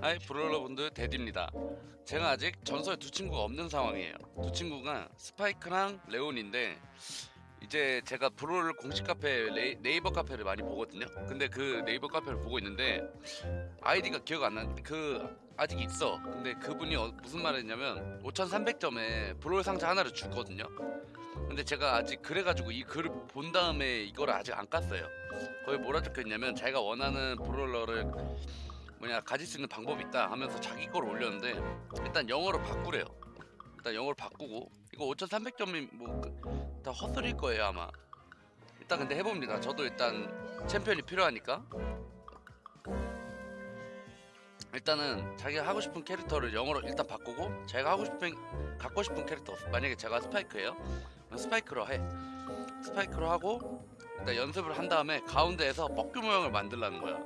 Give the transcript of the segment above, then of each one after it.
hi brawler분들 데디입니다. 제가 아직 전설 두 친구가 없는 상황이에요. 두 친구가 스파이크랑 레온인데 이제 제가 Brawl 공식 카페 네이버 카페를 많이 보거든요. 근데 그 네이버 카페를 보고 있는데 아이디가 기억 안 나는데 그 아직 있어. 근데 그분이 어- 무슨 말을 했냐면 5300점에 Brawl 상자 하나를 주거든요. 근데 제가 아직 그래가지고 이 글을 본 다음에 이거를 아직 안 깠어요. 거기 뭐라 적혀있냐면 자기가 원하는 브롤러를 뭐냐 가질 수 있는 방법이 있다 하면서 자기 걸 올렸는데 일단 영어로 바꾸래요. 일단 영어로 바꾸고 이거 5300점이 뭐 다 헛소리일 거예요 아마. 일단 근데 해봅니다. 저도 일단 챔피언이 필요하니까. 일단은 자기가 하고 싶은 캐릭터를 영어로 일단 바꾸고 제가 하고 싶은 갖고 싶은 캐릭터 만약에 제가 스파이크예요. 스파이크로 해. 스파이크로 하고 일단 연습을 한 다음에 가운데에서 뻑규 모양을 만들라는 거야.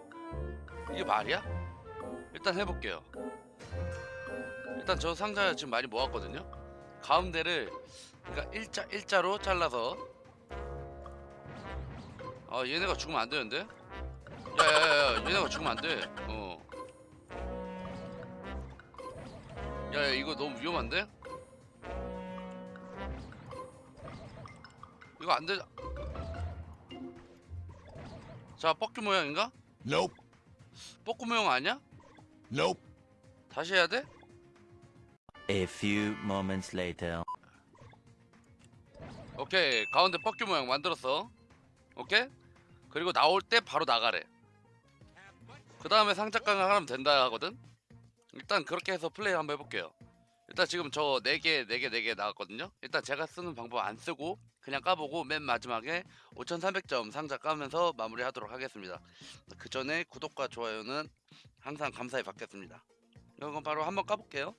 이게 말이야? 일단 해볼게요. 일단 저 상자 지금 많이 모았거든요. 가운데를 그러니까 일자 일자로 잘라서. 아 얘네가 죽으면 안 되는데? 야야야야 얘네가 죽으면 안돼. 어. 야야 이거 너무 위험한데? 이거 안돼 자. 뻑규 모양인가? Nope. 뻑규 모양 아니야 Nope. 다시 해야 돼? A few moments later. 오케이. 가운데 뻑규 모양 만들었어. 오케이? 그리고 나올 때 바로 나가래. 그 다음에 상자깡을 하면 된다 하거든? 일단 그렇게 해서 플레이 한번 해볼게요 일단 지금 저 4개 4개 4개 나왔거든요. 일단 제가 쓰는 방법 안 쓰고 그냥 까보고 맨 마지막에 5300점 상자 까면서 마무리 하도록 하겠습니다. 그 전에 구독과 좋아요는 항상 감사히 받겠습니다. 이건 바로 한번 까볼게요.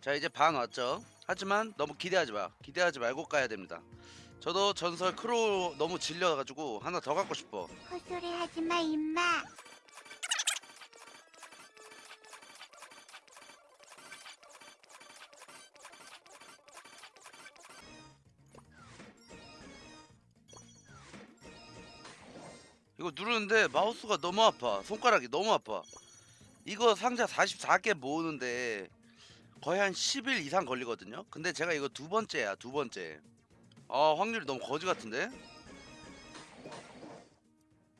자 이제 반 왔죠 하지만 너무 기대하지 마. 기대하지 말고 까야 됩니다. 저도 전설 크로 너무 질려가지고 하나 더 갖고 싶어. 헛소리 하지 마, 임마. 이거 누르는데 마우스가 너무 아파. 손가락이 너무 아파. 이거 상자 44개 모으는데 거의 한 10일 이상 걸리거든요. 근데 제가 이거 두 번째야 두 번째. 아 확률이 너무 거지 같은데?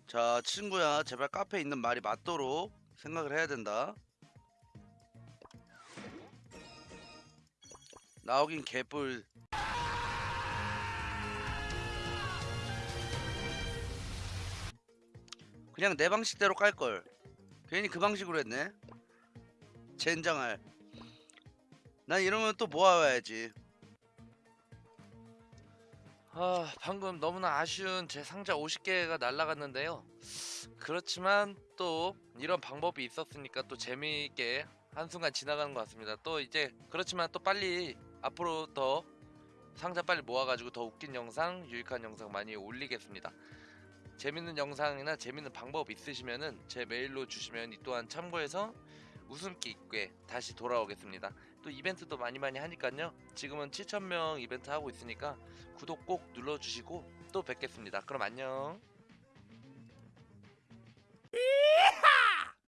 자 친구야 제발 카페에 있는 말이 맞도록 생각을 해야 된다. 나오긴 개뿔. 그냥 내 방식대로 깔걸. 괜히 그 방식으로 했네. 젠장할 난 이러면 또 모아와야지. 아 방금 너무나 아쉬운 제 상자 50개가 날라갔는데요. 그렇지만 또 이런 방법이 있었으니까 또 재미있게 한순간 지나가는 것 같습니다. 또 이제 그렇지만 또 빨리 앞으로 더 상자 빨리 모아가지고 더 웃긴 영상 유익한 영상 많이 올리겠습니다. 재밌는 영상이나 재밌는 방법 있으시면은 제 메일로 주시면 이 또한 참고해서 웃음기 있게 다시 돌아오겠습니다. 또 이벤트도 많이 많이 하니까요. 지금은 7,000명 이벤트 하고 있으니까 구독 꼭 눌러주시고 또 뵙겠습니다. 그럼 안녕.